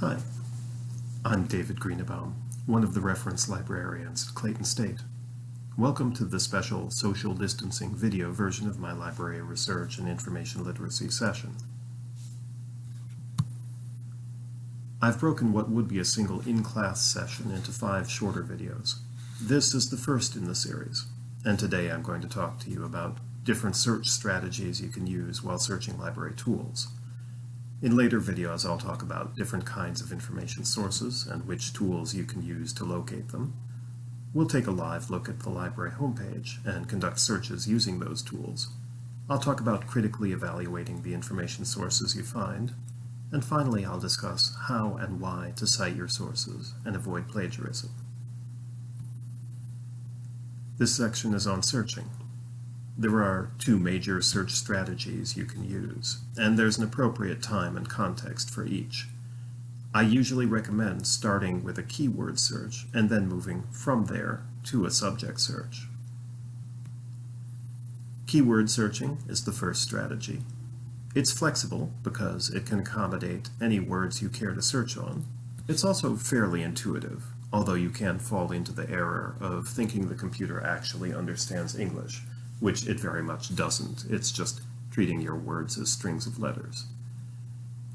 Hi, I'm David Greenebaum, one of the reference librarians at Clayton State. Welcome to the special social distancing video version of my library research and information literacy session. I've broken what would be a single in-class session into five shorter videos. This is the first in the series, and today I'm going to talk to you about different search strategies you can use while searching library tools. In later videos, I'll talk about different kinds of information sources and which tools you can use to locate them. We'll take a live look at the library homepage and conduct searches using those tools. I'll talk about critically evaluating the information sources you find. And finally, I'll discuss how and why to cite your sources and avoid plagiarism. This section is on searching, there are two major search strategies you can use, and there's an appropriate time and context for each. I usually recommend starting with a keyword search and then moving from there to a subject search. Keyword searching is the first strategy. It's flexible because it can accommodate any words you care to search on. It's also fairly intuitive, although you can fall into the error of thinking the computer actually understands English which it very much doesn't. It's just treating your words as strings of letters.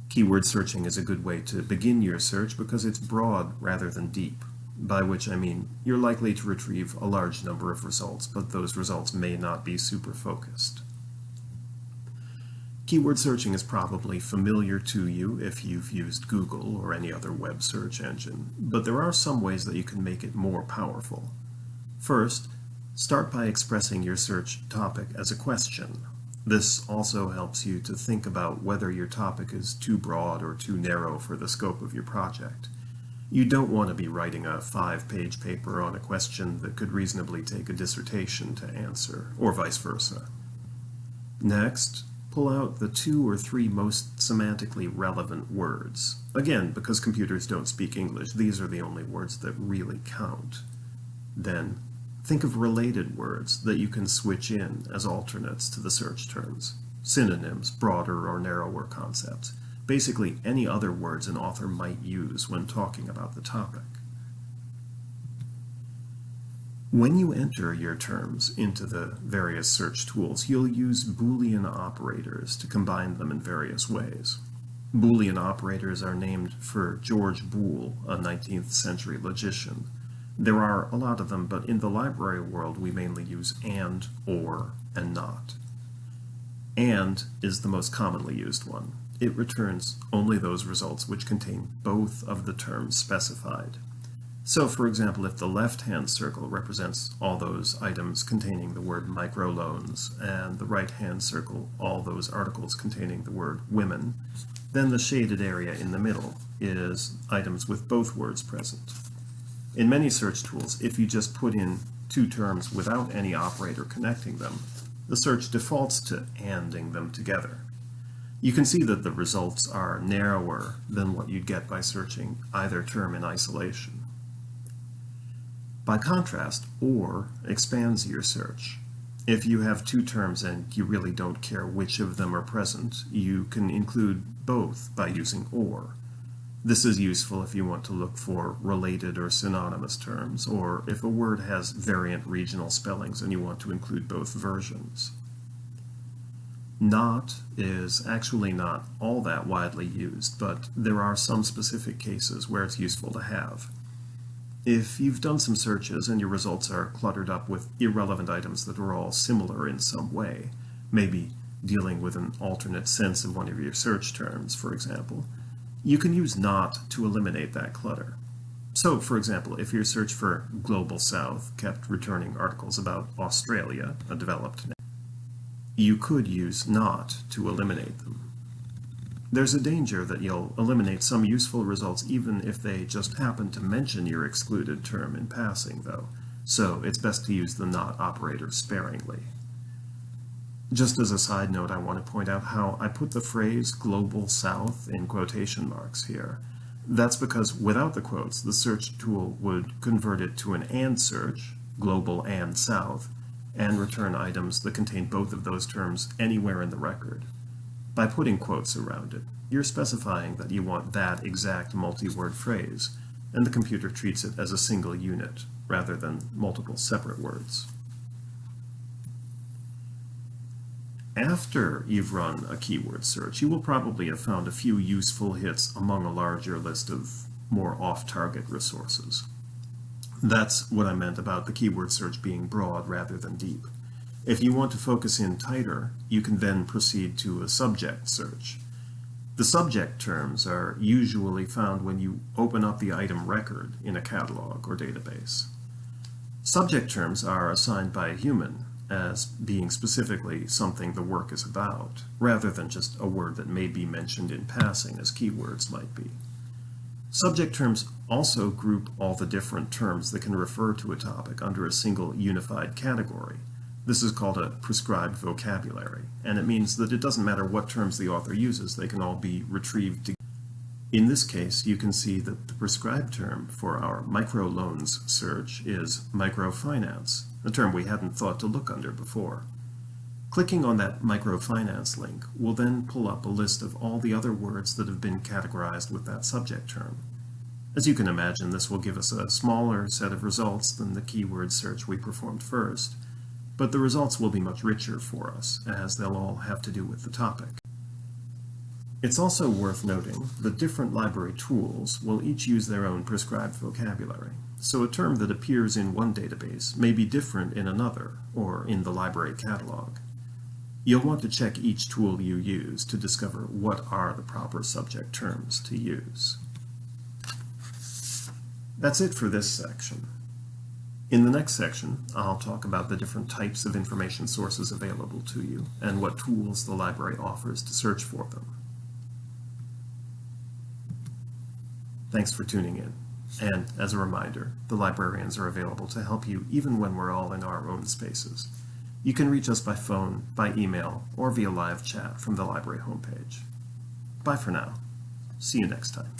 Keyword searching is a good way to begin your search because it's broad rather than deep, by which I mean you're likely to retrieve a large number of results, but those results may not be super focused. Keyword searching is probably familiar to you if you've used Google or any other web search engine, but there are some ways that you can make it more powerful. First, Start by expressing your search topic as a question. This also helps you to think about whether your topic is too broad or too narrow for the scope of your project. You don't want to be writing a five-page paper on a question that could reasonably take a dissertation to answer, or vice versa. Next, pull out the two or three most semantically relevant words. Again, because computers don't speak English, these are the only words that really count. Then Think of related words that you can switch in as alternates to the search terms, synonyms, broader or narrower concepts, basically any other words an author might use when talking about the topic. When you enter your terms into the various search tools, you'll use Boolean operators to combine them in various ways. Boolean operators are named for George Boole, a 19th century logician, there are a lot of them, but in the library world we mainly use and, or, and not. AND is the most commonly used one. It returns only those results which contain both of the terms specified. So, for example, if the left-hand circle represents all those items containing the word microloans, and the right-hand circle all those articles containing the word women, then the shaded area in the middle is items with both words present. In many search tools, if you just put in two terms without any operator connecting them, the search defaults to ANDing them together. You can see that the results are narrower than what you'd get by searching either term in isolation. By contrast, OR expands your search. If you have two terms and you really don't care which of them are present, you can include both by using OR. This is useful if you want to look for related or synonymous terms, or if a word has variant regional spellings and you want to include both versions. Not is actually not all that widely used, but there are some specific cases where it's useful to have. If you've done some searches and your results are cluttered up with irrelevant items that are all similar in some way, maybe dealing with an alternate sense of one of your search terms, for example, you can use not to eliminate that clutter. So, for example, if your search for Global South kept returning articles about Australia, a developed nation, you could use not to eliminate them. There's a danger that you'll eliminate some useful results even if they just happen to mention your excluded term in passing, though, so it's best to use the not operator sparingly. Just as a side note, I want to point out how I put the phrase Global South in quotation marks here. That's because without the quotes, the search tool would convert it to an AND search, Global and South, and return items that contain both of those terms anywhere in the record. By putting quotes around it, you're specifying that you want that exact multi-word phrase, and the computer treats it as a single unit rather than multiple separate words. After you've run a keyword search, you will probably have found a few useful hits among a larger list of more off-target resources. That's what I meant about the keyword search being broad rather than deep. If you want to focus in tighter, you can then proceed to a subject search. The subject terms are usually found when you open up the item record in a catalog or database. Subject terms are assigned by a human as being specifically something the work is about, rather than just a word that may be mentioned in passing as keywords might be. Subject terms also group all the different terms that can refer to a topic under a single unified category. This is called a prescribed vocabulary, and it means that it doesn't matter what terms the author uses, they can all be retrieved. together. In this case, you can see that the prescribed term for our microloans search is microfinance, a term we hadn't thought to look under before. Clicking on that microfinance link will then pull up a list of all the other words that have been categorized with that subject term. As you can imagine, this will give us a smaller set of results than the keyword search we performed first, but the results will be much richer for us, as they'll all have to do with the topic. It's also worth noting that different library tools will each use their own prescribed vocabulary, so a term that appears in one database may be different in another, or in the library catalog. You'll want to check each tool you use to discover what are the proper subject terms to use. That's it for this section. In the next section, I'll talk about the different types of information sources available to you and what tools the library offers to search for them. Thanks for tuning in. And as a reminder, the librarians are available to help you even when we're all in our own spaces. You can reach us by phone, by email, or via live chat from the library homepage. Bye for now. See you next time.